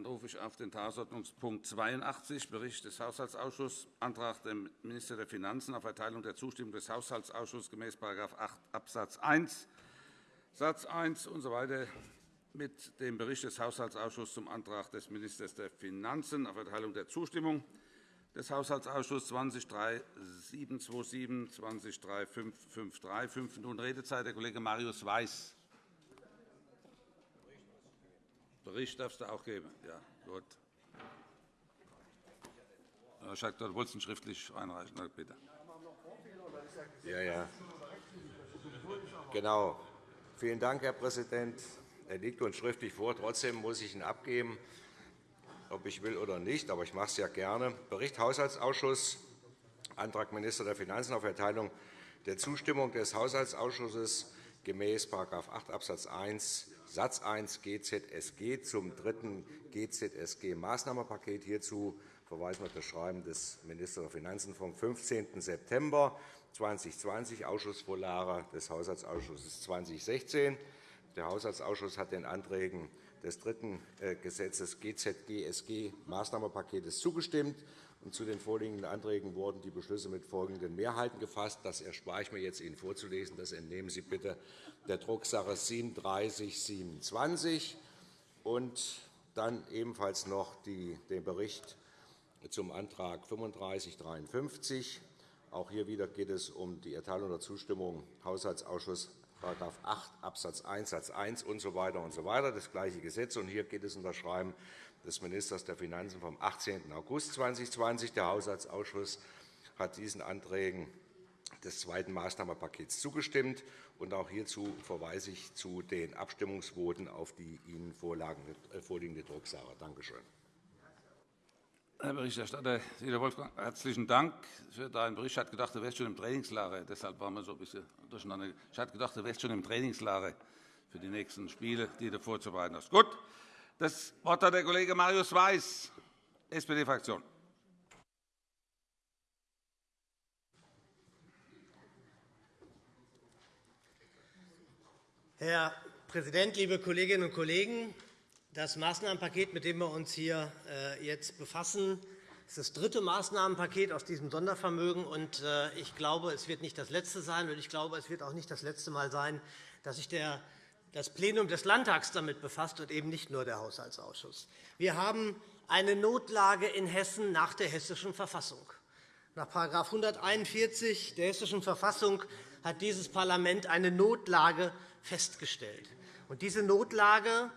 Dann rufe ich auf den Tagesordnungspunkt 82, Bericht des Haushaltsausschusses, Antrag des Ministers der Finanzen auf Erteilung der Zustimmung des Haushaltsausschusses gemäß § 8 Abs. 1 Satz 1 usw. So mit dem Bericht des Haushaltsausschusses zum Antrag des Ministers der Finanzen auf Erteilung der Zustimmung des Haushaltsausschusses 203727 203553. Fünf Minuten Redezeit. Der Kollege Marius Weiß. Bericht darfst du auch geben. Ja, gut. Herr Schack, du wolltest ihn schriftlich einreichen. Bitte. Ja, ja. Genau. Vielen Dank, Herr Präsident. Er liegt uns schriftlich vor. Trotzdem muss ich ihn abgeben, ob ich will oder nicht. Aber ich mache es ja gerne. Bericht Haushaltsausschuss, Antrag Minister der Finanzen auf Erteilung der Zustimmung des Haushaltsausschusses gemäß § 8 Abs. 1 Satz 1 GZSG zum dritten GZSG-Maßnahmenpaket. Hierzu verweisen auf das Schreiben des Ministers der Finanzen vom 15. September 2020, Ausschussvorlage des Haushaltsausschusses 2016. Der Haushaltsausschuss hat den Anträgen des dritten äh, Gesetzes GZG-SG-Maßnahmenpakets zugestimmt. Zu den vorliegenden Anträgen wurden die Beschlüsse mit folgenden Mehrheiten gefasst. Das erspare ich mir jetzt, Ihnen vorzulesen. Das entnehmen Sie bitte der Drucksache 3727. Und dann ebenfalls noch den Bericht zum Antrag 3553. Auch hier wieder geht es um die Erteilung der Zustimmung Haushaltsausschuss § 8 Abs. 1 Satz 1 usw. So und so weiter, das gleiche Gesetz. Und hier geht es um das Schreiben des Ministers der Finanzen vom 18. August 2020. Der Haushaltsausschuss hat diesen Anträgen des zweiten Maßnahmenpakets zugestimmt. Und auch hierzu verweise ich zu den Abstimmungsvoten auf die Ihnen äh, vorliegende Drucksache. Danke schön. Herr Berichterstatter Dieter Wolfgang, herzlichen Dank für deinen Bericht. Ich hatte gedacht, du wärst schon im Trainingslager. Deshalb waren wir so ein bisschen durcheinander. Ich hatte gedacht, du wärst schon im Trainingslager für die nächsten Spiele, die du vorzubereiten hast. Gut. Das Wort hat der Kollege Marius Weiß, SPD-Fraktion. Herr Präsident, liebe Kolleginnen und Kollegen! Das Maßnahmenpaket, mit dem wir uns hier äh, jetzt befassen, ist das dritte Maßnahmenpaket aus diesem Sondervermögen. Äh, ich glaube, es wird nicht das letzte sein, und ich glaube, es wird auch nicht das letzte Mal sein, dass sich das Plenum des Landtags damit befasst und eben nicht nur der Haushaltsausschuss. Wir haben eine Notlage in Hessen nach der Hessischen Verfassung. Nach § 141 der Hessischen Verfassung hat dieses Parlament eine Notlage festgestellt. diese Notlage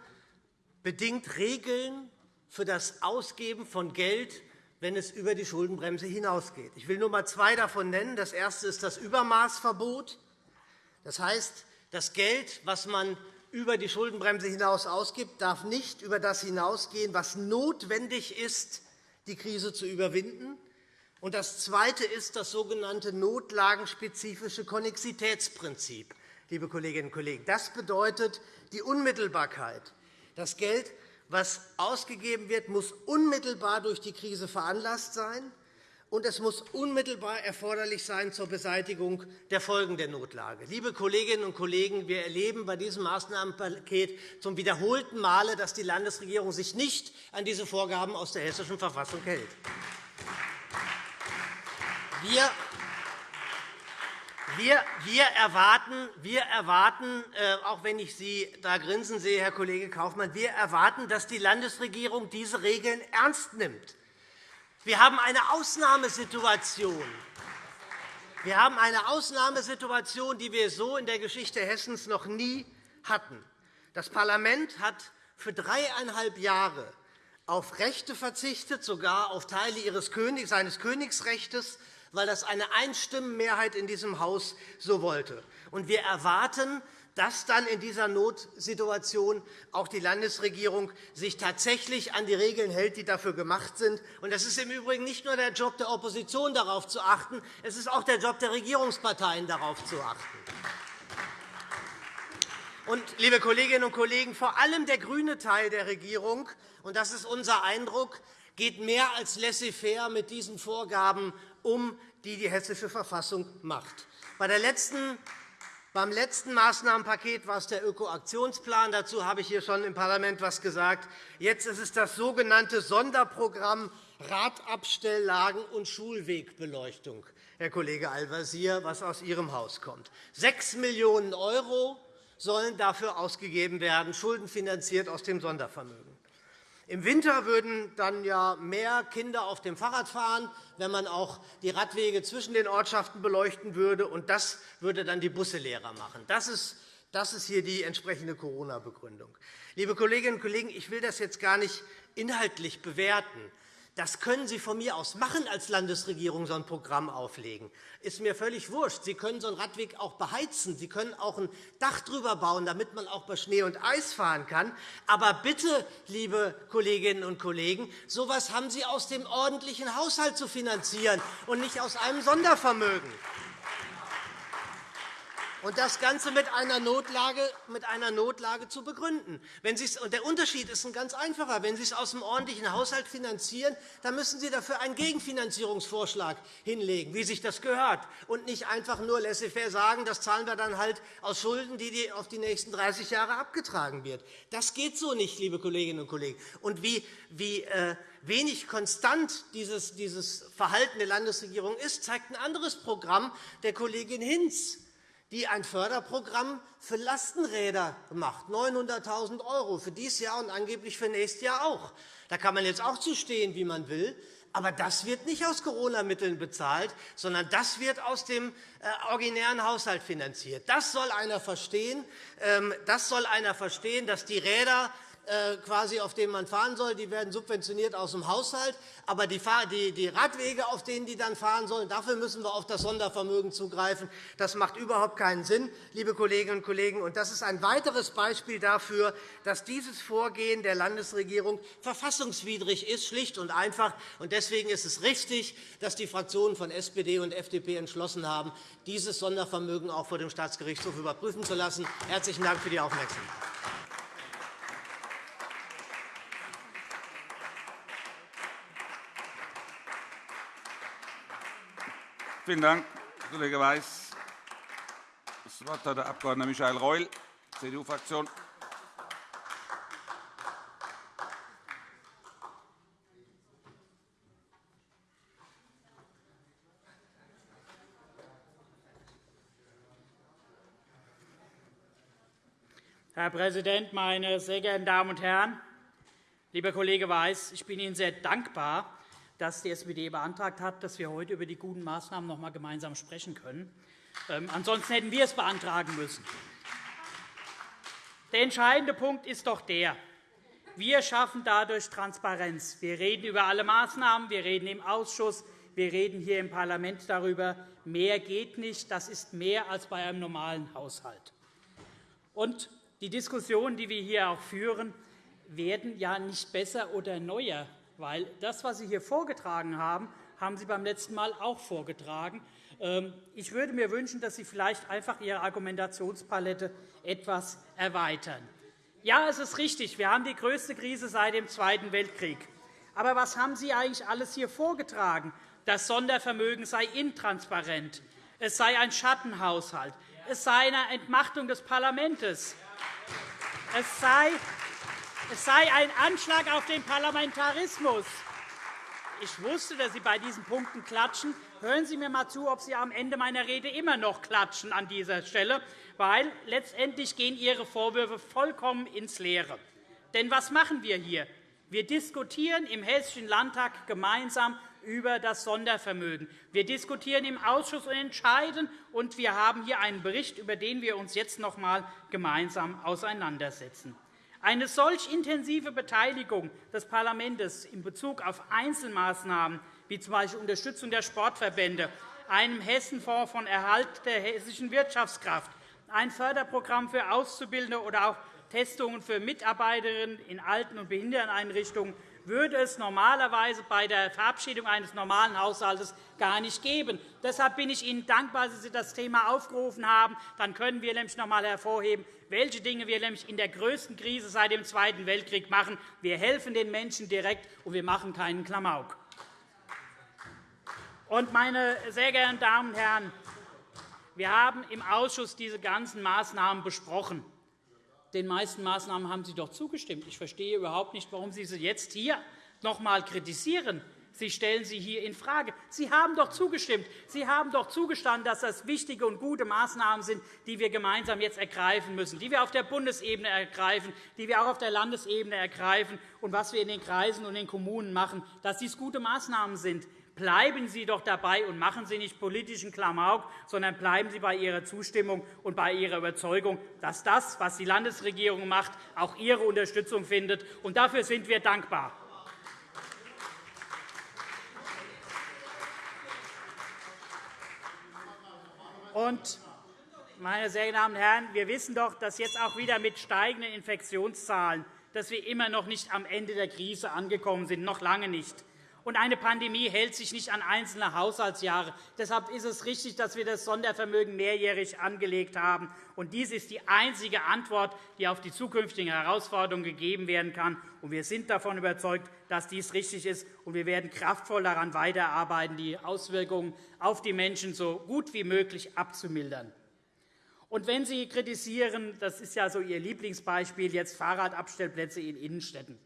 bedingt Regeln für das Ausgeben von Geld, wenn es über die Schuldenbremse hinausgeht. Ich will nur einmal zwei davon nennen. Das erste ist das Übermaßverbot. Das heißt, das Geld, das man über die Schuldenbremse hinaus ausgibt, darf nicht über das hinausgehen, was notwendig ist, die Krise zu überwinden. Und das Zweite ist das sogenannte notlagenspezifische Konnexitätsprinzip. Liebe Kolleginnen und Kollegen. Das bedeutet die Unmittelbarkeit. Das Geld, das ausgegeben wird, muss unmittelbar durch die Krise veranlasst sein, und es muss unmittelbar erforderlich sein zur Beseitigung der Folgen der Notlage. Liebe Kolleginnen und Kollegen, wir erleben bei diesem Maßnahmenpaket zum wiederholten Male, dass die Landesregierung sich nicht an diese Vorgaben aus der Hessischen Verfassung hält. Wir wir, erwarten, wir erwarten, äh, auch wenn ich Sie da grinsen sehe, Herr Kollege Kaufmann, wir erwarten, dass die Landesregierung diese Regeln ernst nimmt. Wir haben eine Ausnahmesituation. Wir haben eine Ausnahmesituation, die wir so in der Geschichte Hessens noch nie hatten. Das Parlament hat für dreieinhalb Jahre auf Rechte verzichtet, sogar auf Teile seines Königsrechts weil das eine Einstimmenmehrheit in diesem Haus so wollte. wir erwarten, dass dann in dieser Notsituation auch die Landesregierung sich tatsächlich an die Regeln hält, die dafür gemacht sind. Es ist im Übrigen nicht nur der Job der Opposition, darauf zu achten, es ist auch der Job der Regierungsparteien, darauf zu achten. Und, liebe Kolleginnen und Kollegen, vor allem der grüne Teil der Regierung, und das ist unser Eindruck, geht mehr als laissez-faire mit diesen Vorgaben um, die die Hessische Verfassung macht. Bei der letzten Beim letzten Maßnahmenpaket war es der Ökoaktionsplan. Dazu habe ich hier schon im Parlament etwas gesagt. Jetzt ist es das sogenannte Sonderprogramm Radabstelllagen und Schulwegbeleuchtung, Herr Kollege Al-Wazir, was aus Ihrem Haus kommt. 6 Millionen € sollen dafür ausgegeben werden, schuldenfinanziert aus dem Sondervermögen. Im Winter würden dann ja mehr Kinder auf dem Fahrrad fahren, wenn man auch die Radwege zwischen den Ortschaften beleuchten würde. Und das würde dann die Busse leerer machen. Das ist das ist hier die entsprechende Corona-Begründung. Liebe Kolleginnen und Kollegen, ich will das jetzt gar nicht inhaltlich bewerten. Das können Sie von mir aus machen als Landesregierung, so ein Programm auflegen. Ist mir völlig wurscht. Sie können so einen Radweg auch beheizen. Sie können auch ein Dach drüber bauen, damit man auch bei Schnee und Eis fahren kann. Aber bitte, liebe Kolleginnen und Kollegen, so etwas haben Sie aus dem ordentlichen Haushalt zu finanzieren und nicht aus einem Sondervermögen. Und das Ganze mit einer Notlage, mit einer Notlage zu begründen. Wenn und der Unterschied ist ein ganz einfacher. Wenn Sie es aus dem ordentlichen Haushalt finanzieren, dann müssen Sie dafür einen Gegenfinanzierungsvorschlag hinlegen, wie sich das gehört, und nicht einfach nur laissez-faire sagen, das zahlen wir dann halt aus Schulden, die auf die nächsten 30 Jahre abgetragen wird. Das geht so nicht, liebe Kolleginnen und Kollegen. Und wie, wie äh, wenig konstant dieses, dieses Verhalten der Landesregierung ist, zeigt ein anderes Programm der Kollegin Hinz die ein Förderprogramm für Lastenräder macht, 900.000 € für dieses Jahr und angeblich für nächstes Jahr auch. Da kann man jetzt auch zu stehen, wie man will. Aber das wird nicht aus Corona-Mitteln bezahlt, sondern das wird aus dem äh, originären Haushalt finanziert. Das soll einer verstehen, ähm, das soll einer verstehen dass die Räder quasi, auf denen man fahren soll, die werden subventioniert aus dem Haushalt. Aber die Radwege, auf denen die dann fahren sollen, dafür müssen wir auf das Sondervermögen zugreifen. Das macht überhaupt keinen Sinn, liebe Kolleginnen und Kollegen. Und das ist ein weiteres Beispiel dafür, dass dieses Vorgehen der Landesregierung verfassungswidrig ist, schlicht und einfach. Und deswegen ist es richtig, dass die Fraktionen von SPD und FDP entschlossen haben, dieses Sondervermögen auch vor dem Staatsgerichtshof überprüfen zu lassen. Herzlichen Dank für die Aufmerksamkeit. Vielen Dank, Kollege Weiß. Das Wort hat der Abg. Michael Reul, CDU-Fraktion. Herr Präsident, meine sehr geehrten Damen und Herren! Lieber Kollege Weiß, ich bin Ihnen sehr dankbar, dass die SPD beantragt hat, dass wir heute über die guten Maßnahmen noch einmal gemeinsam sprechen können. Ähm, ansonsten hätten wir es beantragen müssen. Der entscheidende Punkt ist doch der, wir schaffen dadurch Transparenz. Wir reden über alle Maßnahmen, wir reden im Ausschuss, wir reden hier im Parlament darüber. Mehr geht nicht. Das ist mehr als bei einem normalen Haushalt. Und die Diskussionen, die wir hier auch führen, werden ja nicht besser oder neuer weil das, was Sie hier vorgetragen haben, haben Sie beim letzten Mal auch vorgetragen. Ähm, ich würde mir wünschen, dass Sie vielleicht einfach Ihre Argumentationspalette etwas erweitern. Ja, es ist richtig, wir haben die größte Krise seit dem Zweiten Weltkrieg. Aber was haben Sie eigentlich alles hier vorgetragen? Das Sondervermögen sei intransparent, es sei ein Schattenhaushalt, es sei eine Entmachtung des Parlaments, es sei es sei ein Anschlag auf den Parlamentarismus. Ich wusste, dass Sie bei diesen Punkten klatschen. Hören Sie mir einmal zu, ob Sie am Ende meiner Rede immer noch klatschen an dieser Stelle, weil letztendlich gehen Ihre Vorwürfe vollkommen ins Leere. Denn was machen wir hier? Wir diskutieren im Hessischen Landtag gemeinsam über das Sondervermögen. Wir diskutieren im Ausschuss und entscheiden, und wir haben hier einen Bericht, über den wir uns jetzt noch einmal gemeinsam auseinandersetzen. Eine solch intensive Beteiligung des Parlaments in Bezug auf Einzelmaßnahmen, wie z. B. Unterstützung der Sportverbände, einem Hessenfonds von Erhalt der hessischen Wirtschaftskraft, ein Förderprogramm für Auszubildende oder auch Testungen für Mitarbeiterinnen in Alten- und Behinderteneinrichtungen würde es normalerweise bei der Verabschiedung eines normalen Haushalts gar nicht geben. Deshalb bin ich Ihnen dankbar, dass Sie das Thema aufgerufen haben. Dann können wir nämlich noch einmal hervorheben, welche Dinge wir nämlich in der größten Krise seit dem Zweiten Weltkrieg machen. Wir helfen den Menschen direkt, und wir machen keinen Klamauk. meine sehr geehrten Damen und Herren, Wir haben im Ausschuss diese ganzen Maßnahmen besprochen. Den meisten Maßnahmen haben Sie doch zugestimmt. Ich verstehe überhaupt nicht, warum Sie sie jetzt hier noch einmal kritisieren. Sie stellen sie hier infrage. Sie haben doch zugestimmt. Sie haben doch zugestanden, dass das wichtige und gute Maßnahmen sind, die wir gemeinsam jetzt ergreifen müssen, die wir auf der Bundesebene ergreifen, die wir auch auf der Landesebene ergreifen und was wir in den Kreisen und den Kommunen machen, dass dies gute Maßnahmen sind. Bleiben Sie doch dabei und machen Sie nicht politischen Klamauk, sondern bleiben Sie bei Ihrer Zustimmung und bei Ihrer Überzeugung, dass das, was die Landesregierung macht, auch Ihre Unterstützung findet. Und dafür sind wir dankbar. Und, meine sehr geehrten Damen und Herren, wir wissen doch, dass jetzt auch wieder mit steigenden Infektionszahlen, dass wir immer noch nicht am Ende der Krise angekommen sind, noch lange nicht. Und eine Pandemie hält sich nicht an einzelne Haushaltsjahre. Deshalb ist es richtig, dass wir das Sondervermögen mehrjährig angelegt haben. Und dies ist die einzige Antwort, die auf die zukünftigen Herausforderungen gegeben werden kann. Und wir sind davon überzeugt, dass dies richtig ist. Und wir werden kraftvoll daran weiterarbeiten, die Auswirkungen auf die Menschen so gut wie möglich abzumildern. Und wenn Sie kritisieren, das ist ja so Ihr Lieblingsbeispiel, jetzt Fahrradabstellplätze in Innenstädten.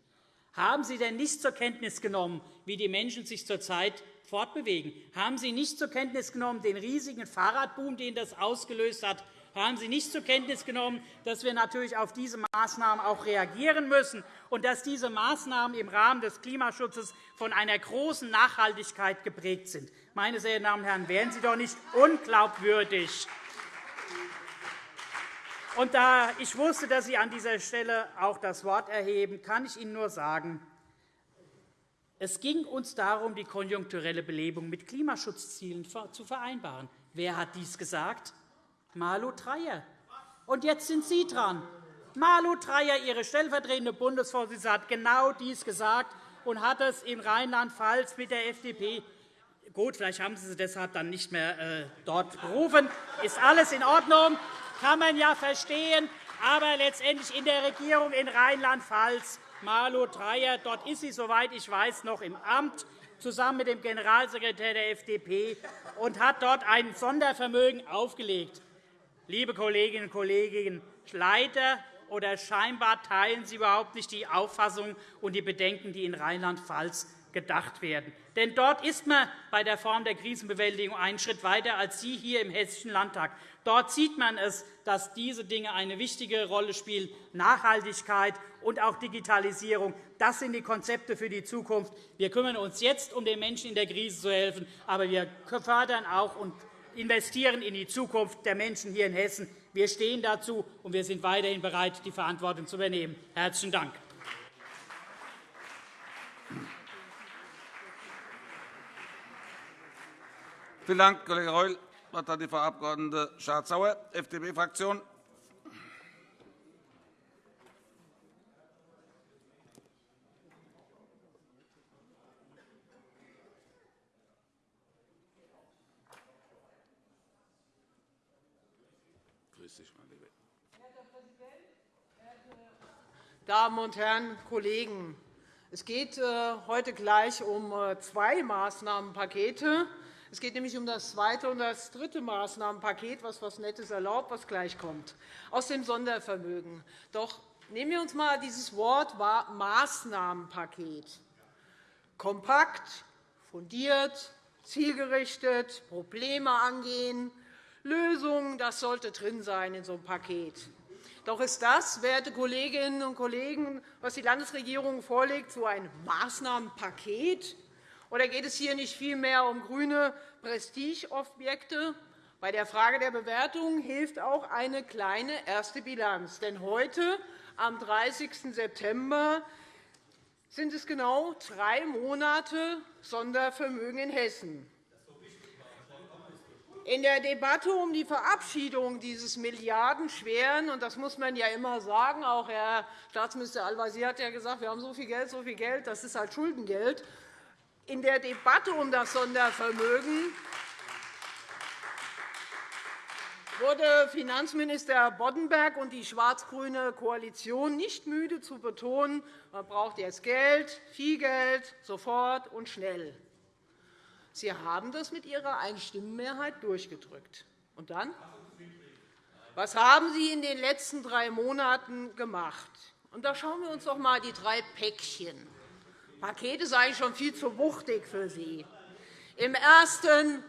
Haben Sie denn nicht zur Kenntnis genommen, wie die Menschen sich zurzeit fortbewegen? Haben Sie nicht zur Kenntnis genommen den riesigen Fahrradboom, den das ausgelöst hat? Haben Sie nicht zur Kenntnis genommen, dass wir natürlich auf diese Maßnahmen auch reagieren müssen und dass diese Maßnahmen im Rahmen des Klimaschutzes von einer großen Nachhaltigkeit geprägt sind? Meine sehr geehrten Damen und Herren, wären Sie doch nicht unglaubwürdig. Und da ich wusste, dass Sie an dieser Stelle auch das Wort erheben, kann ich Ihnen nur sagen, es ging uns darum, die konjunkturelle Belebung mit Klimaschutzzielen zu vereinbaren. Wer hat dies gesagt? Malu Dreyer. Und jetzt sind Sie dran. Malu Dreyer, Ihre stellvertretende Bundesvorsitzende, hat genau dies gesagt und hat es in Rheinland-Pfalz mit der FDP Gut, vielleicht haben Sie sie deshalb dann nicht mehr äh, dort berufen. Ist alles in Ordnung kann man ja verstehen. Aber letztendlich in der Regierung in Rheinland-Pfalz, Malu Dreyer, dort ist sie, soweit ich weiß, noch im Amt, zusammen mit dem Generalsekretär der FDP, und hat dort ein Sondervermögen aufgelegt. Liebe Kolleginnen und Kollegen, leider oder scheinbar teilen Sie überhaupt nicht die Auffassung und die Bedenken, die in Rheinland-Pfalz gedacht werden. Denn dort ist man bei der Form der Krisenbewältigung einen Schritt weiter als Sie hier im Hessischen Landtag. Dort sieht man es, dass diese Dinge eine wichtige Rolle spielen. Nachhaltigkeit und auch Digitalisierung, das sind die Konzepte für die Zukunft. Wir kümmern uns jetzt, um den Menschen in der Krise zu helfen, aber wir fördern auch und investieren in die Zukunft der Menschen hier in Hessen. Wir stehen dazu, und wir sind weiterhin bereit, die Verantwortung zu übernehmen. – Herzlichen Dank. Vielen Dank, Kollege Reul. Das Wort hat die Frau Abg. Schardt-Sauer, FDP-Fraktion. Damen und Herren Kollegen! Es geht äh, heute gleich um äh, zwei Maßnahmenpakete. Es geht nämlich um das zweite und das dritte Maßnahmenpaket, was etwas Nettes erlaubt, was gleich kommt, aus dem Sondervermögen. Doch nehmen wir uns einmal dieses Wort Maßnahmenpaket. Kompakt, fundiert, zielgerichtet, Probleme angehen, Lösungen, das sollte drin sein in so einem Paket. Doch ist das, werte Kolleginnen und Kollegen, was die Landesregierung vorlegt, so ein Maßnahmenpaket? Oder geht es hier nicht vielmehr um grüne Prestigeobjekte? Bei der Frage der Bewertung hilft auch eine kleine erste Bilanz. Denn heute, am 30. September, sind es genau drei Monate Sondervermögen in Hessen. In der Debatte um die Verabschiedung dieses milliardenschweren, und das muss man ja immer sagen, auch Herr Staatsminister Al-Wazir hat ja gesagt, wir haben so viel Geld, so viel Geld, das ist halt Schuldengeld, in der Debatte um das Sondervermögen wurde Finanzminister Boddenberg und die schwarz-grüne Koalition nicht müde zu betonen, man braucht jetzt Geld, viel Geld, sofort und schnell. Sie haben das mit Ihrer Einstimmenmehrheit durchgedrückt. Und dann? Was haben Sie in den letzten drei Monaten gemacht? Und da schauen wir uns doch einmal die drei Päckchen. Paket ist eigentlich schon viel zu wuchtig für Sie. Im ersten,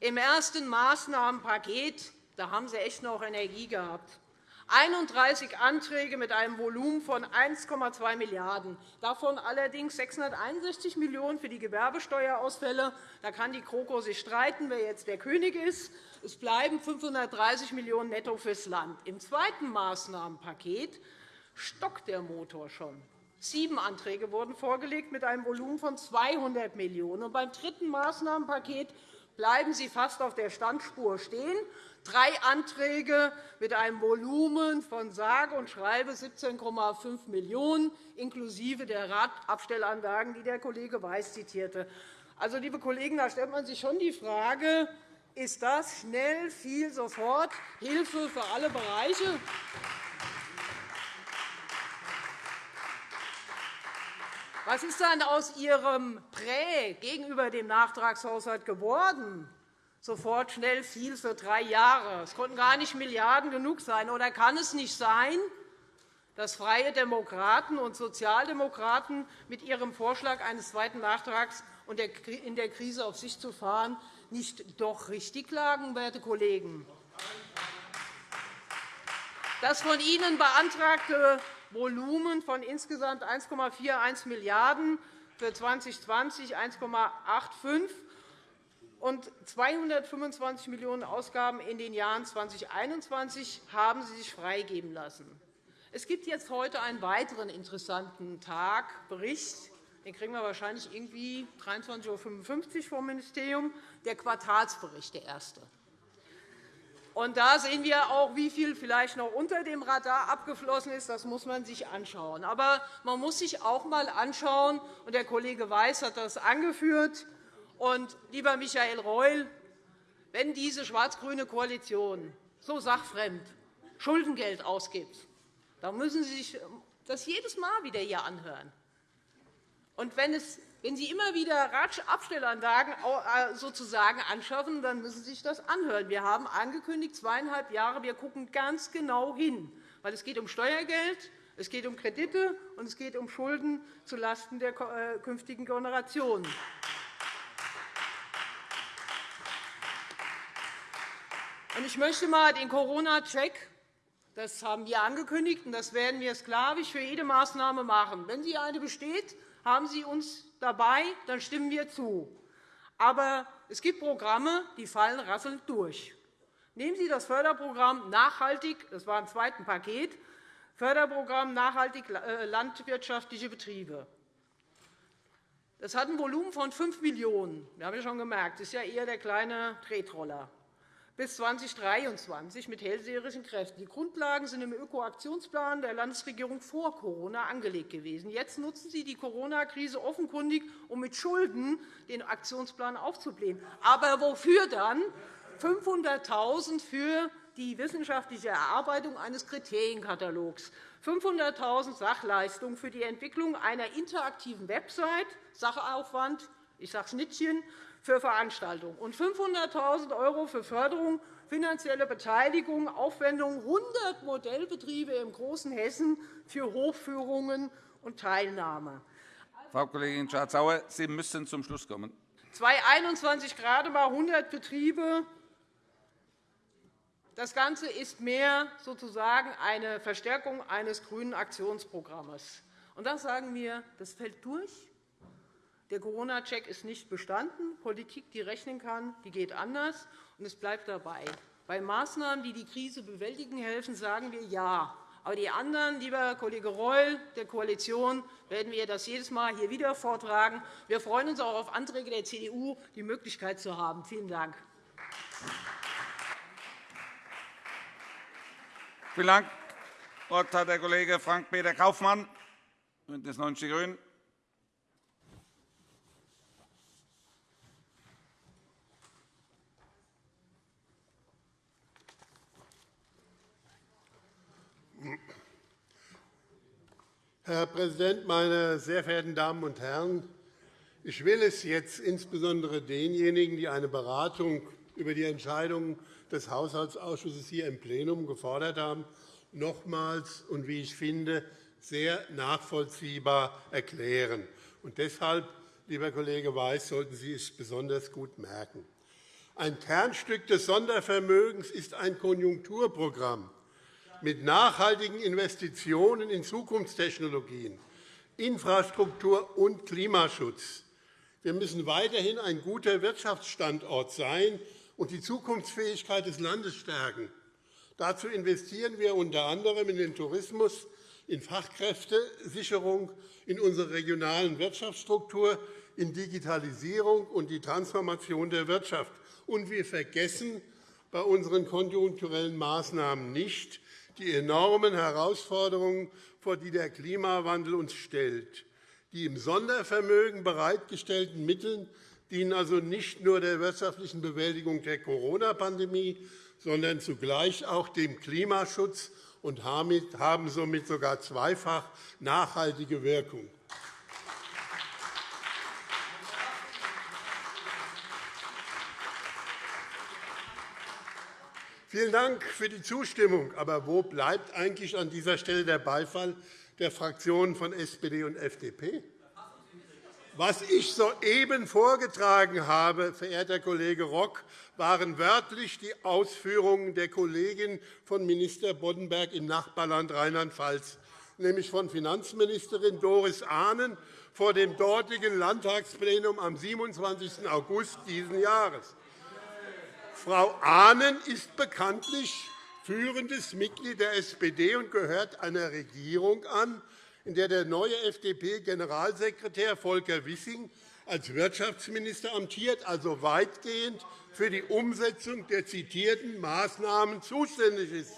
im ersten Maßnahmenpaket da haben Sie echt noch Energie gehabt. 31 Anträge mit einem Volumen von 1,2 Milliarden €, davon allerdings 661 Millionen € für die Gewerbesteuerausfälle. Da kann die GroKo sich streiten, wer jetzt der König ist. Es bleiben 530 Millionen € netto fürs Land. Im zweiten Maßnahmenpaket stockt der Motor schon. Sieben Anträge wurden vorgelegt mit einem Volumen von 200 Millionen €. Beim dritten Maßnahmenpaket bleiben Sie fast auf der Standspur stehen drei Anträge mit einem Volumen von sage und schreibe 17,5 Millionen €, inklusive der Radabstellanlagen, die der Kollege Weiß zitierte. Also, liebe Kollegen, da stellt man sich schon die Frage, ist das schnell, viel, sofort Hilfe für alle Bereiche? Was ist dann aus Ihrem Prä gegenüber dem Nachtragshaushalt geworden? sofort schnell viel für drei Jahre. Es konnten gar nicht Milliarden genug sein. Oder kann es nicht sein, dass Freie Demokraten und Sozialdemokraten mit ihrem Vorschlag eines zweiten Nachtrags in der Krise auf sich zu fahren nicht doch richtig lagen, werte Kollegen? Das von Ihnen beantragte Volumen von insgesamt 1,41 Milliarden € für 2020 1,85 und 225 Millionen € Ausgaben in den Jahren 2021 haben Sie sich freigeben lassen. Es gibt jetzt heute einen weiteren interessanten Tag, Bericht. Den kriegen wir wahrscheinlich irgendwie 23.55 Uhr vom Ministerium, der Quartalsbericht, der erste. Und da sehen wir auch, wie viel vielleicht noch unter dem Radar abgeflossen ist. Das muss man sich anschauen. Aber man muss sich auch einmal anschauen, und der Kollege Weiß hat das angeführt, und, lieber Michael Reul, wenn diese schwarz-grüne Koalition so sachfremd Schuldengeld ausgibt, dann müssen Sie sich das jedes Mal wieder hier anhören. Und wenn, es, wenn Sie immer wieder Abstellanlagen äh, sozusagen anschaffen, dann müssen Sie sich das anhören. Wir haben angekündigt, zweieinhalb Jahre, wir schauen ganz genau hin, weil es geht um Steuergeld, es geht um Kredite und es geht um Schulden zulasten der äh, künftigen Generationen. Ich möchte einmal den Corona-Check das haben wir angekündigt, und das werden wir sklavisch für jede Maßnahme machen. Wenn sie eine besteht, haben Sie uns dabei, dann stimmen wir zu. Aber es gibt Programme, die fallen rasselnd durch. Nehmen Sie das Förderprogramm Nachhaltig, das war im zweiten Paket, Förderprogramm Nachhaltig äh, landwirtschaftliche Betriebe. Das hat ein Volumen von 5 Millionen €. Wir haben ja schon gemerkt, das ist ja eher der kleine Tretroller bis 2023 mit hellseherischen Kräften. Die Grundlagen sind im Ökoaktionsplan der Landesregierung vor Corona angelegt gewesen. Jetzt nutzen Sie die Corona-Krise offenkundig, um mit Schulden den Aktionsplan aufzublähen. Aber wofür dann? 500.000 € für die wissenschaftliche Erarbeitung eines Kriterienkatalogs, 500.000 € Sachleistungen für die Entwicklung einer interaktiven Website, Sachaufwand, ich sage Schnittchen, für Veranstaltungen und 500.000 € für Förderung, finanzielle Beteiligung, Aufwendungen 100 Modellbetriebe im großen Hessen für Hochführungen und Teilnahme. Frau Kollegin Schardt-Sauer, Sie müssen zum Schluss kommen. 2021 gerade einmal 100 Betriebe. Das Ganze ist mehr sozusagen eine Verstärkung eines grünen Aktionsprogramms. Und das sagen wir, das fällt durch. Der Corona-Check ist nicht bestanden. Politik, die rechnen kann, die geht anders, und es bleibt dabei. Bei Maßnahmen, die die Krise bewältigen helfen, sagen wir Ja. Aber die anderen, lieber Kollege Reul, der Koalition, werden wir das jedes Mal hier wieder vortragen. Wir freuen uns auch auf Anträge der CDU, die Möglichkeit zu haben. Vielen Dank. Vielen Dank. Das Wort hat der Kollege Frank-Peter Kaufmann, BÜNDNIS 90 die GRÜNEN. Herr Präsident, meine sehr verehrten Damen und Herren! Ich will es jetzt insbesondere denjenigen, die eine Beratung über die Entscheidungen des Haushaltsausschusses hier im Plenum gefordert haben, nochmals und, wie ich finde, sehr nachvollziehbar erklären. Und deshalb, lieber Kollege Weiß, sollten Sie es besonders gut merken. Ein Kernstück des Sondervermögens ist ein Konjunkturprogramm mit nachhaltigen Investitionen in Zukunftstechnologien, Infrastruktur und Klimaschutz. Wir müssen weiterhin ein guter Wirtschaftsstandort sein und die Zukunftsfähigkeit des Landes stärken. Dazu investieren wir unter anderem in den Tourismus, in Fachkräftesicherung, in unsere regionalen Wirtschaftsstruktur, in Digitalisierung und die Transformation der Wirtschaft. Und wir vergessen bei unseren konjunkturellen Maßnahmen nicht die enormen Herausforderungen, vor die der Klimawandel uns stellt. Die im Sondervermögen bereitgestellten Mittel dienen also nicht nur der wirtschaftlichen Bewältigung der Corona-Pandemie, sondern zugleich auch dem Klimaschutz und haben somit sogar zweifach nachhaltige Wirkung. Vielen Dank für die Zustimmung. Aber wo bleibt eigentlich an dieser Stelle der Beifall der Fraktionen von SPD und FDP? Was ich soeben vorgetragen habe, verehrter Kollege Rock, waren wörtlich die Ausführungen der Kollegin von Minister Boddenberg im Nachbarland Rheinland-Pfalz, nämlich von Finanzministerin Doris Ahnen vor dem dortigen Landtagsplenum am 27. August dieses Jahres. Frau Ahnen ist bekanntlich führendes Mitglied der SPD und gehört einer Regierung an, in der der neue FDP-Generalsekretär Volker Wissing als Wirtschaftsminister amtiert, also weitgehend für die Umsetzung der zitierten Maßnahmen zuständig ist.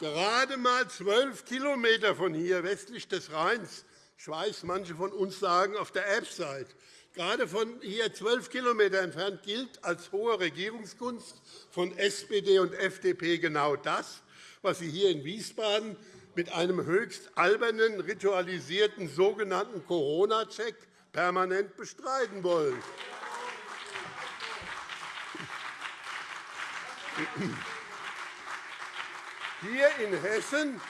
Gerade einmal zwölf km von hier westlich des Rheins, ich weiß, manche von uns sagen auf der Erbseite, gerade von hier zwölf km entfernt gilt als hohe Regierungskunst von SPD und FDP genau das, was Sie hier in Wiesbaden mit einem höchst albernen, ritualisierten sogenannten Corona-Check permanent bestreiten wollen. Hier in Hessen,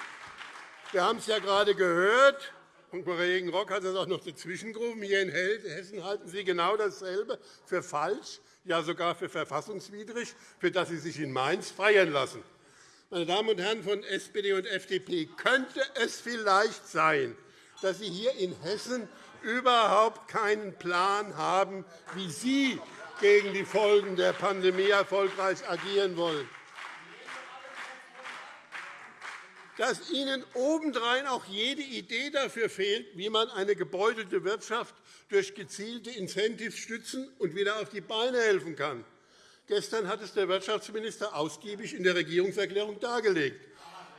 wir haben es ja gerade gehört, und Kollege Rock hat es auch noch dazwischengerufen, hier in Hessen halten Sie genau dasselbe für falsch, ja sogar für verfassungswidrig, für das Sie sich in Mainz feiern lassen. Meine Damen und Herren von SPD und FDP, könnte es vielleicht sein, dass Sie hier in Hessen überhaupt keinen Plan haben, wie Sie gegen die Folgen der Pandemie erfolgreich agieren wollen? Dass Ihnen obendrein auch jede Idee dafür fehlt, wie man eine gebeutelte Wirtschaft durch gezielte Incentives stützen und wieder auf die Beine helfen kann. Gestern hat es der Wirtschaftsminister ausgiebig in der Regierungserklärung dargelegt.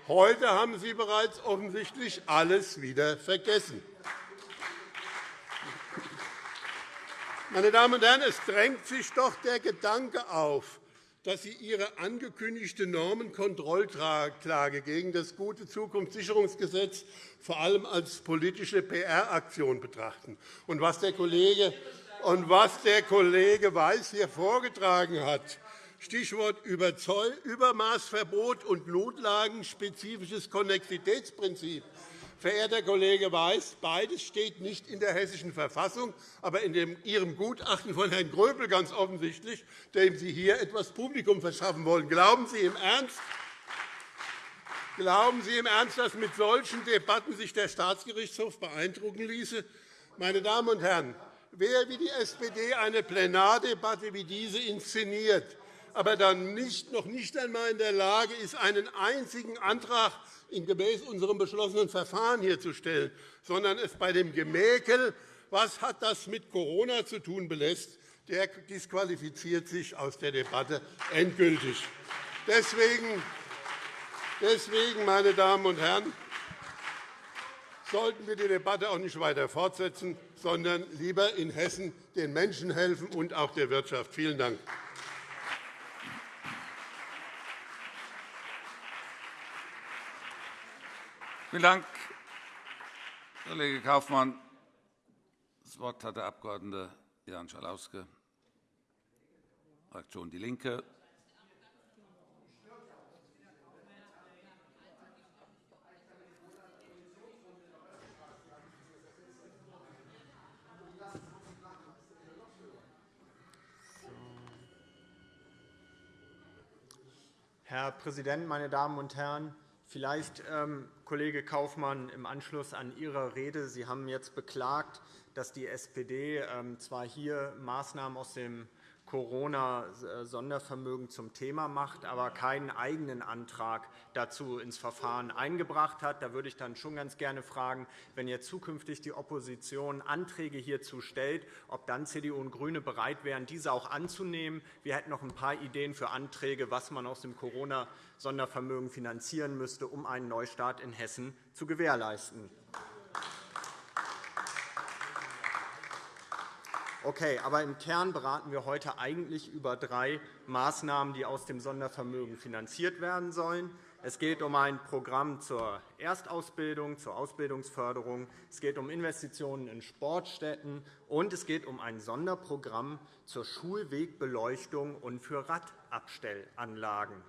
Heute haben Sie bereits offensichtlich alles wieder vergessen. Meine Damen und Herren, es drängt sich doch der Gedanke auf, dass Sie Ihre angekündigte Normenkontrollklage gegen das gute Zukunftssicherungsgesetz vor allem als politische PR-Aktion betrachten. Und was der Kollege und was der Kollege Weiß hier vorgetragen hat, Stichwort Übermaßverbot und notlagenspezifisches Konnexitätsprinzip, Verehrter Kollege Weiß, beides steht nicht in der Hessischen Verfassung, aber in Ihrem Gutachten von Herrn Gröbel ganz offensichtlich, dem Sie hier etwas Publikum verschaffen wollen. Glauben Sie im Ernst, Glauben Sie im Ernst, dass mit solchen Debatten sich der Staatsgerichtshof beeindrucken ließe? Meine Damen und Herren, wer wie die SPD eine Plenardebatte wie diese inszeniert, aber dann nicht, noch nicht einmal in der Lage ist, einen einzigen Antrag gemäß unserem beschlossenen Verfahren hier zu stellen, sondern es bei dem Gemäkel, was hat das mit Corona zu tun, belässt, der disqualifiziert sich aus der Debatte endgültig. Deswegen meine Damen und Herren, sollten wir die Debatte auch nicht weiter fortsetzen, sondern lieber in Hessen den Menschen helfen und auch der Wirtschaft. Vielen Dank. Vielen Dank, Kollege Kaufmann. Das Wort hat der Abg. Jan Schalauske. Fraktion DIE LINKE. Herr Präsident, meine Damen und Herren! Vielleicht, ähm, Kollege Kaufmann, im Anschluss an Ihre Rede. Sie haben jetzt beklagt, dass die SPD ähm, zwar hier Maßnahmen aus dem Corona-Sondervermögen zum Thema macht, aber keinen eigenen Antrag dazu ins Verfahren eingebracht hat. Da würde ich dann schon ganz gerne fragen, wenn jetzt zukünftig die Opposition Anträge hierzu stellt, ob dann CDU und GRÜNE bereit wären, diese auch anzunehmen. Wir hätten noch ein paar Ideen für Anträge, was man aus dem Corona-Sondervermögen finanzieren müsste, um einen Neustart in Hessen zu gewährleisten. Okay, aber im Kern beraten wir heute eigentlich über drei Maßnahmen, die aus dem Sondervermögen finanziert werden sollen. Es geht um ein Programm zur Erstausbildung, zur Ausbildungsförderung. Es geht um Investitionen in Sportstätten. Und es geht um ein Sonderprogramm zur Schulwegbeleuchtung und für Radabstellanlagen.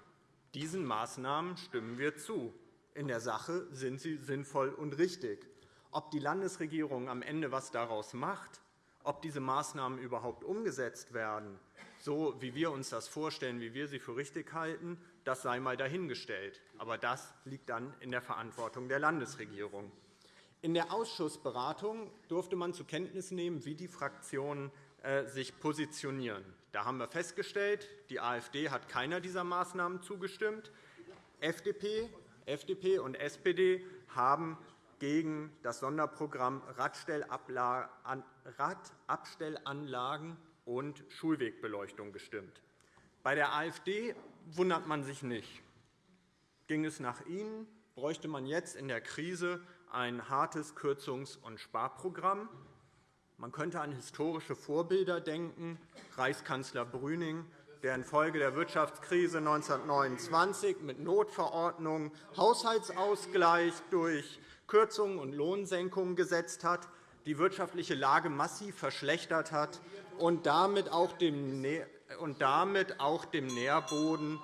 Diesen Maßnahmen stimmen wir zu. In der Sache sind sie sinnvoll und richtig. Ob die Landesregierung am Ende etwas daraus macht, ob diese Maßnahmen überhaupt umgesetzt werden, so wie wir uns das vorstellen, wie wir sie für richtig halten, das sei einmal dahingestellt. Aber das liegt dann in der Verantwortung der Landesregierung. In der Ausschussberatung durfte man zur Kenntnis nehmen, wie die Fraktionen äh, sich positionieren. Da haben wir festgestellt, die AfD hat keiner dieser Maßnahmen zugestimmt. FDP, FDP und SPD haben gegen das Sonderprogramm Radabstellanlagen und Schulwegbeleuchtung gestimmt. Bei der AfD wundert man sich nicht. Ging es nach Ihnen, bräuchte man jetzt in der Krise ein hartes Kürzungs- und Sparprogramm. Man könnte an historische Vorbilder denken, Reichskanzler Brüning, der infolge der Wirtschaftskrise 1929 mit Notverordnung Haushaltsausgleich durch Kürzungen und Lohnsenkungen gesetzt hat, die wirtschaftliche Lage massiv verschlechtert hat und damit auch dem, Nährboden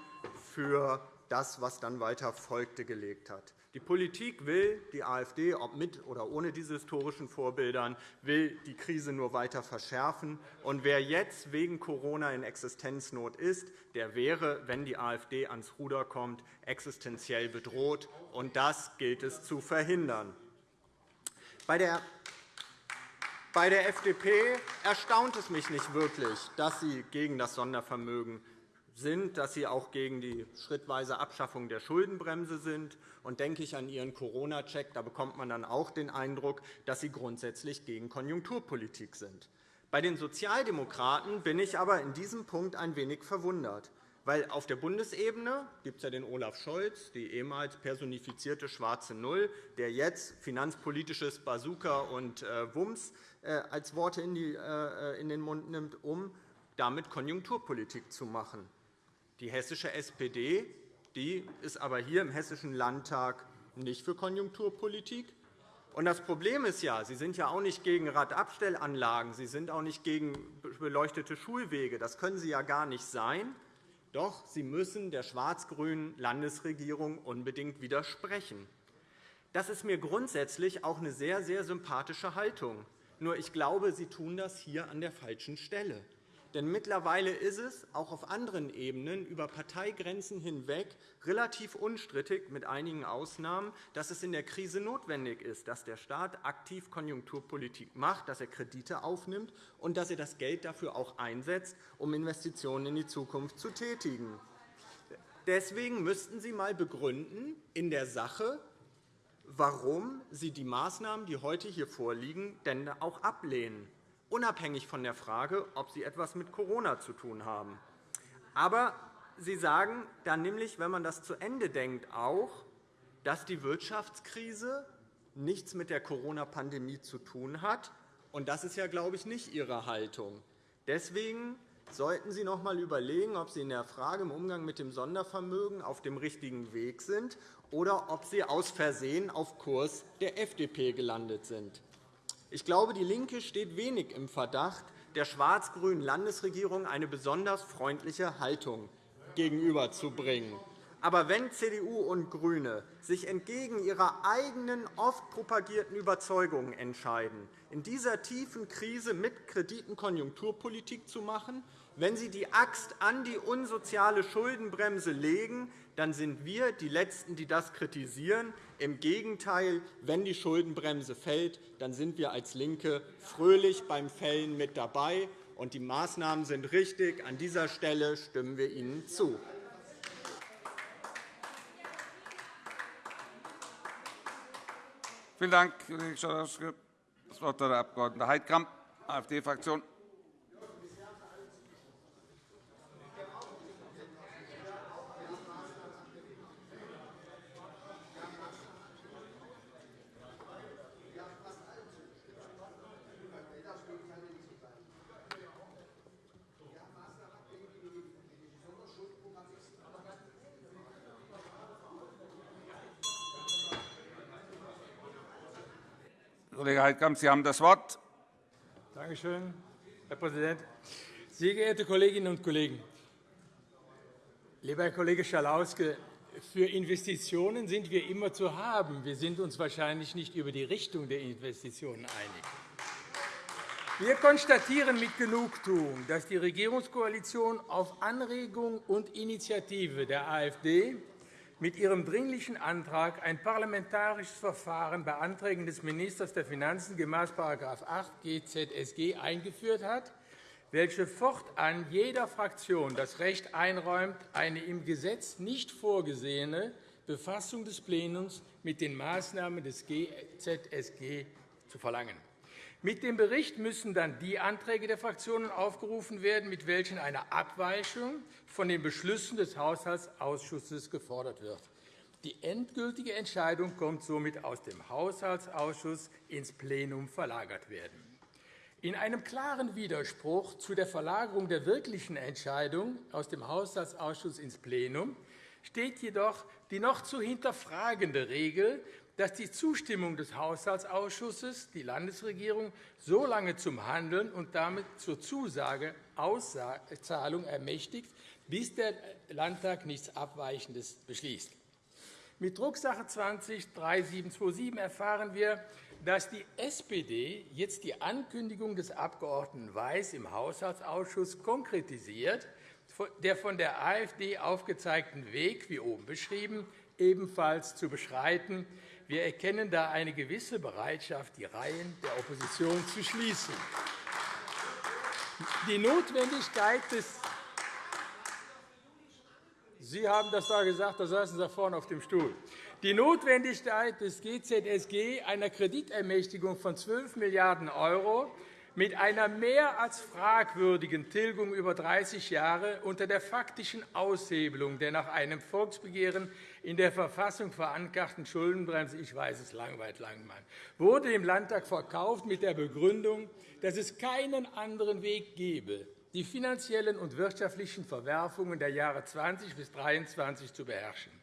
für das, was dann weiter folgte, gelegt hat. Die Politik will, die AfD, ob mit oder ohne diese historischen Vorbildern, will die Krise nur weiter verschärfen. Und wer jetzt wegen Corona in Existenznot ist, der wäre, wenn die AfD ans Ruder kommt, existenziell bedroht. Und das gilt es zu verhindern. Bei der bei der FDP erstaunt es mich nicht wirklich, dass sie gegen das Sondervermögen sind, dass Sie auch gegen die schrittweise Abschaffung der Schuldenbremse sind. Und denke ich an Ihren Corona-Check, da bekommt man dann auch den Eindruck, dass Sie grundsätzlich gegen Konjunkturpolitik sind. Bei den Sozialdemokraten bin ich aber in diesem Punkt ein wenig verwundert. Weil auf der Bundesebene gibt es ja den Olaf Scholz, die ehemals personifizierte schwarze Null, der jetzt finanzpolitisches Bazooka und äh, Wumms äh, als Worte äh, in den Mund nimmt, um damit Konjunkturpolitik zu machen. Die hessische SPD die ist aber hier im Hessischen Landtag nicht für Konjunkturpolitik. Das Problem ist ja, Sie sind ja auch nicht gegen Radabstellanlagen, Sie sind auch nicht gegen beleuchtete Schulwege. Das können Sie ja gar nicht sein. Doch Sie müssen der schwarz-grünen Landesregierung unbedingt widersprechen. Das ist mir grundsätzlich auch eine sehr, sehr sympathische Haltung. Nur ich glaube, Sie tun das hier an der falschen Stelle. Denn mittlerweile ist es auch auf anderen Ebenen über Parteigrenzen hinweg relativ unstrittig, mit einigen Ausnahmen, dass es in der Krise notwendig ist, dass der Staat aktiv Konjunkturpolitik macht, dass er Kredite aufnimmt und dass er das Geld dafür auch einsetzt, um Investitionen in die Zukunft zu tätigen. Deswegen müssten Sie einmal begründen in der Sache, warum Sie die Maßnahmen, die heute hier vorliegen, denn auch ablehnen unabhängig von der Frage, ob sie etwas mit Corona zu tun haben. Aber Sie sagen dann nämlich, wenn man das zu Ende denkt, auch, dass die Wirtschaftskrise nichts mit der Corona-Pandemie zu tun hat. Und das ist ja, glaube ich, nicht Ihre Haltung. Deswegen sollten Sie noch einmal überlegen, ob Sie in der Frage im Umgang mit dem Sondervermögen auf dem richtigen Weg sind oder ob Sie aus Versehen auf Kurs der FDP gelandet sind. Ich glaube, DIE LINKE steht wenig im Verdacht, der schwarz-grünen Landesregierung eine besonders freundliche Haltung gegenüberzubringen. Aber wenn CDU und GRÜNE sich entgegen ihrer eigenen, oft propagierten Überzeugungen entscheiden, in dieser tiefen Krise mit Krediten Konjunkturpolitik zu machen, wenn sie die Axt an die unsoziale Schuldenbremse legen, dann sind wir die Letzten, die das kritisieren. Im Gegenteil, wenn die Schuldenbremse fällt, dann sind wir als LINKE fröhlich beim Fällen mit dabei. Und die Maßnahmen sind richtig. An dieser Stelle stimmen wir ihnen zu. Vielen Dank, Kollege Schalauske. Das Wort hat der Abg. Heidkamp, AfD-Fraktion. Heidkamp, Sie haben das Wort. Danke schön, Herr Präsident. Sehr geehrte Kolleginnen und Kollegen! Lieber Herr Kollege Schalauske, für Investitionen sind wir immer zu haben. Wir sind uns wahrscheinlich nicht über die Richtung der Investitionen einig. Wir konstatieren mit Genugtuung, dass die Regierungskoalition auf Anregung und Initiative der AfD mit Ihrem Dringlichen Antrag ein parlamentarisches Verfahren bei Anträgen des Ministers der Finanzen gemäß § 8 GZSG eingeführt hat, welche fortan jeder Fraktion das Recht einräumt, eine im Gesetz nicht vorgesehene Befassung des Plenums mit den Maßnahmen des GZSG zu verlangen. Mit dem Bericht müssen dann die Anträge der Fraktionen aufgerufen werden, mit welchen eine Abweichung von den Beschlüssen des Haushaltsausschusses gefordert wird. Die endgültige Entscheidung kommt somit aus dem Haushaltsausschuss ins Plenum verlagert werden. In einem klaren Widerspruch zu der Verlagerung der wirklichen Entscheidung aus dem Haushaltsausschuss ins Plenum steht jedoch die noch zu hinterfragende Regel, dass die Zustimmung des Haushaltsausschusses die Landesregierung so lange zum Handeln und damit zur Zusage Auszahlung ermächtigt, bis der Landtag nichts Abweichendes beschließt. Mit Drucksache 20-3727 erfahren wir, dass die SPD jetzt die Ankündigung des Abg. Weiß im Haushaltsausschuss konkretisiert, der von der AfD aufgezeigten Weg, wie oben beschrieben, ebenfalls zu beschreiten, wir erkennen da eine gewisse Bereitschaft, die Reihen der Opposition zu schließen. Die Notwendigkeit des Sie haben das da gesagt, da saßen Sie vorne auf dem Stuhl. Die Notwendigkeit des GZSG, einer Kreditermächtigung von 12 Milliarden € mit einer mehr als fragwürdigen Tilgung über 30 Jahre unter der faktischen Aushebelung der nach einem Volksbegehren in der Verfassung verankerten Schuldenbremse, ich weiß es langweilt Langmann, wurde dem Landtag verkauft mit der Begründung, dass es keinen anderen Weg gebe, die finanziellen und wirtschaftlichen Verwerfungen der Jahre 20 bis 2023 zu beherrschen.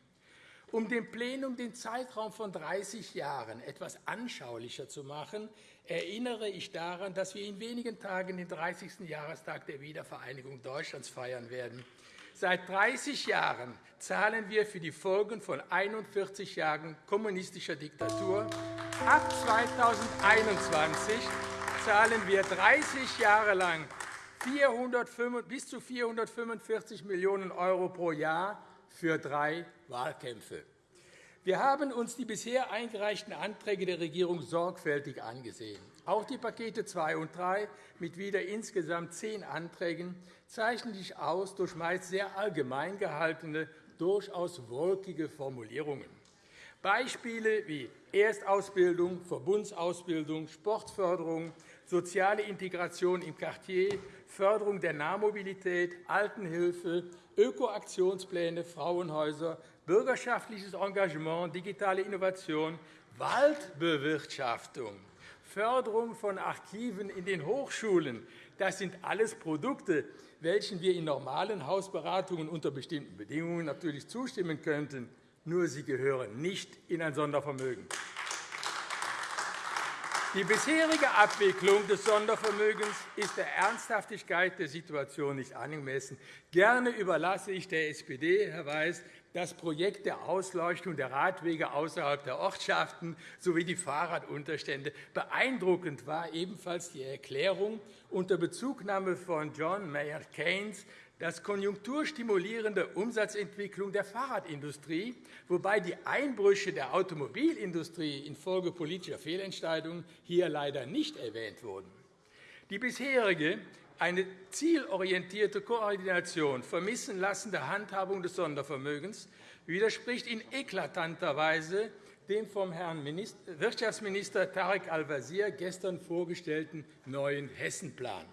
Um dem Plenum den Zeitraum von 30 Jahren etwas anschaulicher zu machen, erinnere ich daran, dass wir in wenigen Tagen den 30. Jahrestag der Wiedervereinigung Deutschlands feiern werden. Seit 30 Jahren zahlen wir für die Folgen von 41 Jahren kommunistischer Diktatur. Ab 2021 zahlen wir 30 Jahre lang bis zu 445 Millionen € pro Jahr für drei Wahlkämpfe. Wir haben uns die bisher eingereichten Anträge der Regierung sorgfältig angesehen. Auch die Pakete 2 und 3 mit wieder insgesamt zehn Anträgen zeichnen sich aus durch meist sehr allgemein gehaltene, durchaus wolkige Formulierungen. Beispiele wie Erstausbildung, Verbundsausbildung, Sportförderung, soziale Integration im Quartier, Förderung der Nahmobilität, Altenhilfe, Ökoaktionspläne, Frauenhäuser, bürgerschaftliches Engagement, digitale Innovation, Waldbewirtschaftung, Förderung von Archiven in den Hochschulen. Das sind alles Produkte, welchen wir in normalen Hausberatungen unter bestimmten Bedingungen natürlich zustimmen könnten. Nur sie gehören nicht in ein Sondervermögen. Die bisherige Abwicklung des Sondervermögens ist der Ernsthaftigkeit der Situation nicht angemessen. Gerne überlasse ich der SPD, Herr Weiß, das Projekt der Ausleuchtung der Radwege außerhalb der Ortschaften sowie die Fahrradunterstände. Beeindruckend war ebenfalls die Erklärung unter Bezugnahme von John Maynard Keynes, dass konjunkturstimulierende Umsatzentwicklung der Fahrradindustrie, wobei die Einbrüche der Automobilindustrie infolge politischer Fehlentscheidungen hier leider nicht erwähnt wurden. Die bisherige eine zielorientierte Koordination vermissen lassende Handhabung des Sondervermögens widerspricht in eklatanter Weise dem vom Herrn Wirtschaftsminister Tarek Al-Wazir gestern vorgestellten neuen Hessenplan.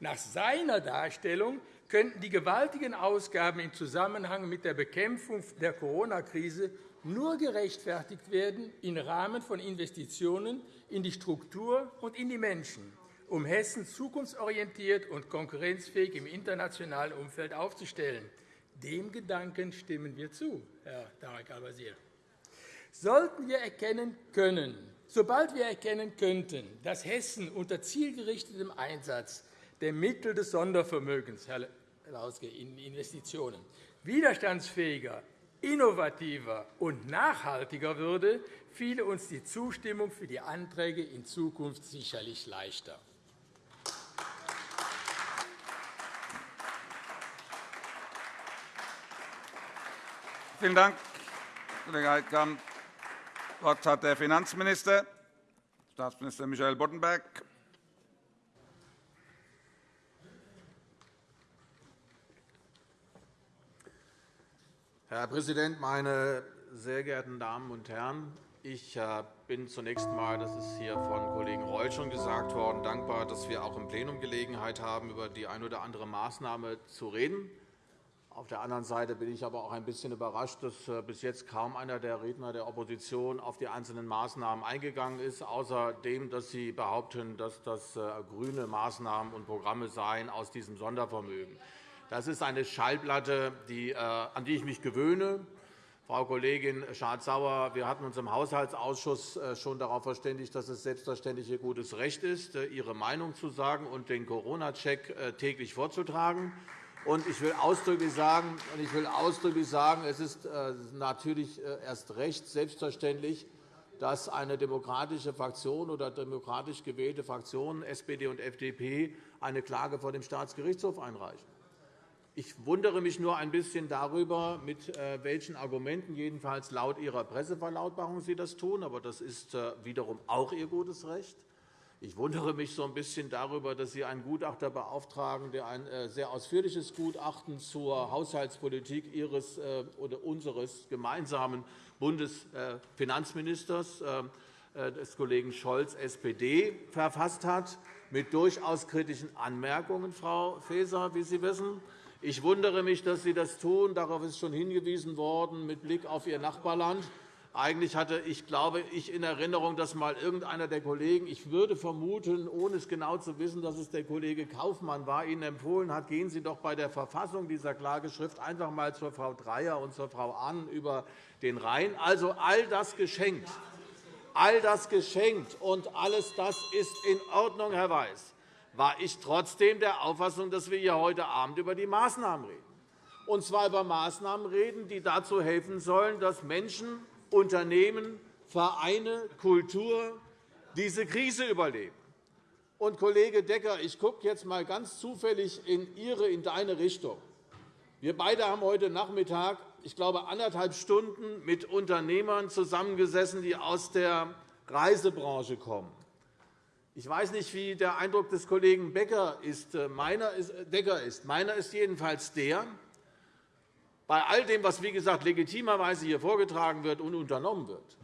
Nach seiner Darstellung könnten die gewaltigen Ausgaben im Zusammenhang mit der Bekämpfung der Corona-Krise nur gerechtfertigt werden im Rahmen von Investitionen in die Struktur und in die Menschen, um Hessen zukunftsorientiert und konkurrenzfähig im internationalen Umfeld aufzustellen. Dem Gedanken stimmen wir zu, Herr Tarek Al-Wazir. Sollten wir erkennen können, sobald wir erkennen könnten, dass Hessen unter zielgerichtetem Einsatz der Mittel des Sondervermögens Herr in Investitionen widerstandsfähiger, innovativer und nachhaltiger würde, fiele uns die Zustimmung für die Anträge in Zukunft sicherlich leichter. Vielen Dank, Kollege Heidkamp. Das Wort hat der Finanzminister, Staatsminister Michael Boddenberg. Herr Präsident, meine sehr geehrten Damen und Herren! Ich äh, bin zunächst einmal, das ist hier von Kollegen Reul schon gesagt worden, dankbar, dass wir auch im Plenum Gelegenheit haben, über die eine oder andere Maßnahme zu reden. Auf der anderen Seite bin ich aber auch ein bisschen überrascht, dass äh, bis jetzt kaum einer der Redner der Opposition auf die einzelnen Maßnahmen eingegangen ist, außer dem, dass sie behaupten, dass das äh, grüne Maßnahmen und Programme seien aus diesem Sondervermögen. Seien. Das ist eine Schallplatte, die, äh, an die ich mich gewöhne. Frau Kollegin Schardt-Sauer, wir hatten uns im Haushaltsausschuss äh, schon darauf verständigt, dass es selbstverständlich Ihr gutes Recht ist, äh, Ihre Meinung zu sagen und den Corona-Check täglich vorzutragen. Ich will ausdrücklich sagen, ich will ausdrücklich sagen es ist natürlich erst recht selbstverständlich, dass eine demokratische Fraktion oder demokratisch gewählte Fraktionen, SPD und FDP, eine Klage vor dem Staatsgerichtshof einreichen. Ich wundere mich nur ein bisschen darüber, mit äh, welchen Argumenten, jedenfalls laut Ihrer Presseverlautbarung, Sie das tun. Aber das ist äh, wiederum auch Ihr gutes Recht. Ich wundere mich so ein bisschen darüber, dass Sie einen Gutachter beauftragen, der ein äh, sehr ausführliches Gutachten zur Haushaltspolitik Ihres oder unseres gemeinsamen Bundesfinanzministers, des Kollegen Scholz, SPD, verfasst hat, mit durchaus kritischen Anmerkungen, Frau Faeser, wie Sie wissen. Ich wundere mich, dass Sie das tun. Darauf ist schon hingewiesen worden mit Blick auf Ihr Nachbarland. Eigentlich hatte ich, glaube ich, in Erinnerung, dass mal irgendeiner der Kollegen, ich würde vermuten, ohne es genau zu wissen, dass es der Kollege Kaufmann war, Ihnen empfohlen hat, gehen Sie doch bei der Verfassung dieser Klageschrift einfach einmal zur Frau Dreyer und zur Frau Ahn über den Rhein. Also all das geschenkt. All das geschenkt und alles das ist in Ordnung, Herr Weiß war ich trotzdem der Auffassung, dass wir hier heute Abend über die Maßnahmen reden. Und zwar über Maßnahmen reden, die dazu helfen sollen, dass Menschen, Unternehmen, Vereine, Kultur diese Krise überleben. Und, Kollege Decker, ich gucke jetzt einmal ganz zufällig in Ihre, in deine Richtung. Wir beide haben heute Nachmittag, ich glaube, anderthalb Stunden mit Unternehmern zusammengesessen, die aus der Reisebranche kommen. Ich weiß nicht, wie der Eindruck des Kollegen Becker ist. Äh, meiner ist, äh, Decker ist. Meiner ist jedenfalls der, bei all dem, was wie gesagt, legitimerweise hier vorgetragen wird und unternommen wird,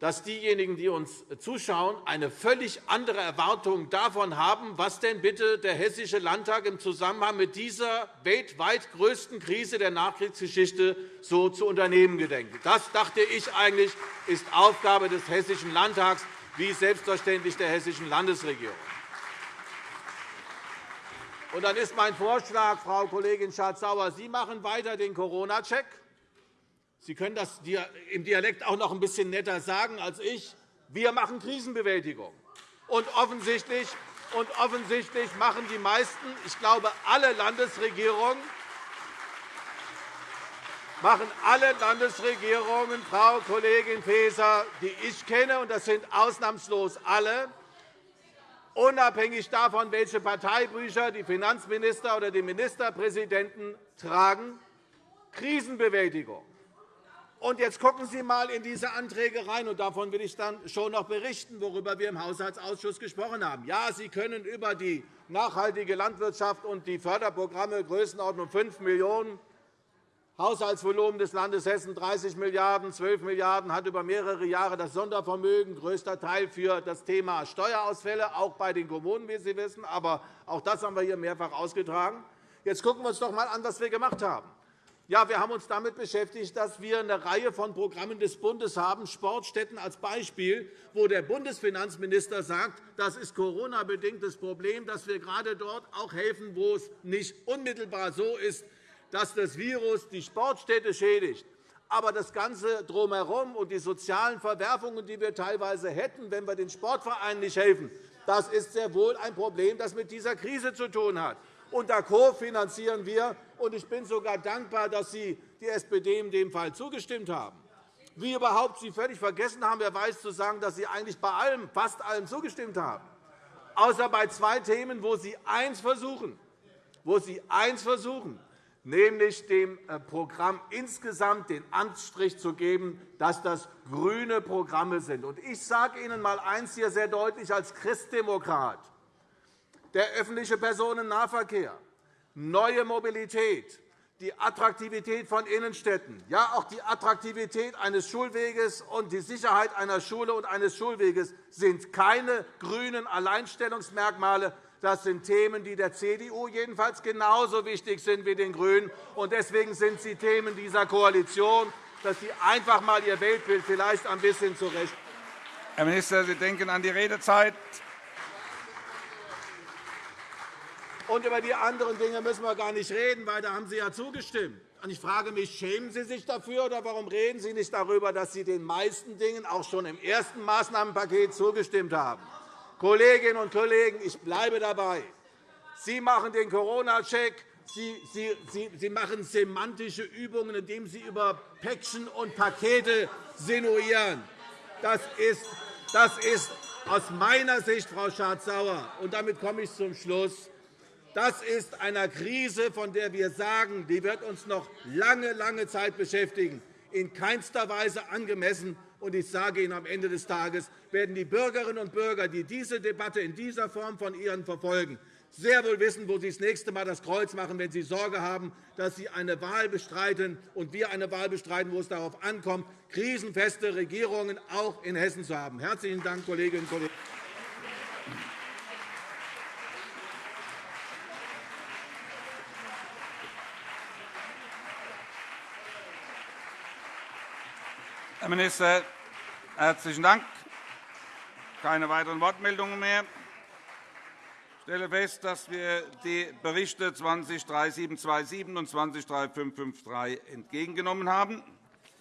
dass diejenigen, die uns zuschauen, eine völlig andere Erwartung davon haben, was denn bitte der Hessische Landtag im Zusammenhang mit dieser weltweit größten Krise der Nachkriegsgeschichte so zu unternehmen gedenkt. Das dachte ich eigentlich ist Aufgabe des Hessischen Landtags wie selbstverständlich der Hessischen Landesregierung. Und dann ist mein Vorschlag, Frau Kollegin Schardt-Sauer, Sie machen weiter den Corona-Check. Sie können das im Dialekt auch noch ein bisschen netter sagen als ich. Wir machen Krisenbewältigung. Und offensichtlich, und offensichtlich machen die meisten, ich glaube alle Landesregierungen, machen alle Landesregierungen, Frau Kollegin Faeser, die ich kenne, und das sind ausnahmslos alle, unabhängig davon, welche Parteibücher die Finanzminister oder die Ministerpräsidenten tragen, Krisenbewältigung. Und jetzt gucken Sie einmal in diese Anträge rein, und davon will ich dann schon noch berichten, worüber wir im Haushaltsausschuss gesprochen haben. Ja, Sie können über die nachhaltige Landwirtschaft und die Förderprogramme Größenordnung 5 Millionen Haushaltsvolumen des Landes Hessen 30 Milliarden €, 12 Milliarden € hat über mehrere Jahre das Sondervermögen, größter Teil für das Thema Steuerausfälle, auch bei den Kommunen, wie Sie wissen. Aber auch das haben wir hier mehrfach ausgetragen. Jetzt schauen wir uns doch einmal an, was wir gemacht haben. Ja, wir haben uns damit beschäftigt, dass wir eine Reihe von Programmen des Bundes haben, Sportstätten als Beispiel, wo der Bundesfinanzminister sagt, das ist Corona-bedingtes Problem, dass wir gerade dort auch helfen, wo es nicht unmittelbar so ist, dass das Virus die Sportstätte schädigt. Aber das Ganze drumherum und die sozialen Verwerfungen, die wir teilweise hätten, wenn wir den Sportvereinen nicht helfen, das ist sehr wohl ein Problem, das mit dieser Krise zu tun hat. Und da kofinanzieren wir. Und ich bin sogar dankbar, dass Sie die SPD in dem Fall zugestimmt haben. Wie überhaupt Sie völlig vergessen haben, wer weiß, zu sagen, dass Sie eigentlich bei allem, fast allem zugestimmt haben, außer bei zwei Themen, wo Sie eins versuchen, wo Sie eins versuchen, nämlich dem äh, Programm insgesamt den Anstrich zu geben, dass das grüne Programme sind. Ich sage Ihnen einmal eines hier sehr deutlich als Christdemokrat. Der öffentliche Personennahverkehr, neue Mobilität, die Attraktivität von Innenstädten, ja auch die Attraktivität eines Schulweges und die Sicherheit einer Schule und eines Schulweges sind keine grünen Alleinstellungsmerkmale, das sind Themen, die der CDU jedenfalls genauso wichtig sind wie den GRÜNEN. Deswegen sind sie Themen dieser Koalition, dass Sie einfach einmal Ihr Weltbild vielleicht ein bisschen zurecht. Herr Minister, Sie denken an die Redezeit. Und über die anderen Dinge müssen wir gar nicht reden, weil da haben Sie ja zugestimmt. Ich frage mich, schämen Sie sich dafür, oder warum reden Sie nicht darüber, dass Sie den meisten Dingen auch schon im ersten Maßnahmenpaket zugestimmt haben? Kolleginnen und Kollegen, ich bleibe dabei. Sie machen den Corona-Check. Sie, machen semantische Übungen, indem Sie über Päckchen und Pakete sinuieren. Das ist, das ist aus meiner Sicht, Frau Schardt-Sauer, und damit komme ich zum Schluss, das ist eine Krise, von der wir sagen, die wird uns noch lange, lange Zeit beschäftigen, in keinster Weise angemessen. Und ich sage Ihnen, am Ende des Tages werden die Bürgerinnen und Bürger, die diese Debatte in dieser Form von Ihnen verfolgen, sehr wohl wissen, wo Sie das nächste Mal das Kreuz machen, wenn Sie Sorge haben, dass Sie eine Wahl bestreiten und wir eine Wahl bestreiten, wo es darauf ankommt, krisenfeste Regierungen auch in Hessen zu haben. Herzlichen Dank, Kolleginnen und Kollegen. Herr Minister, herzlichen Dank. Keine weiteren Wortmeldungen mehr. Ich stelle fest, dass wir die Berichte 20 3727 und 20 3553 entgegengenommen haben.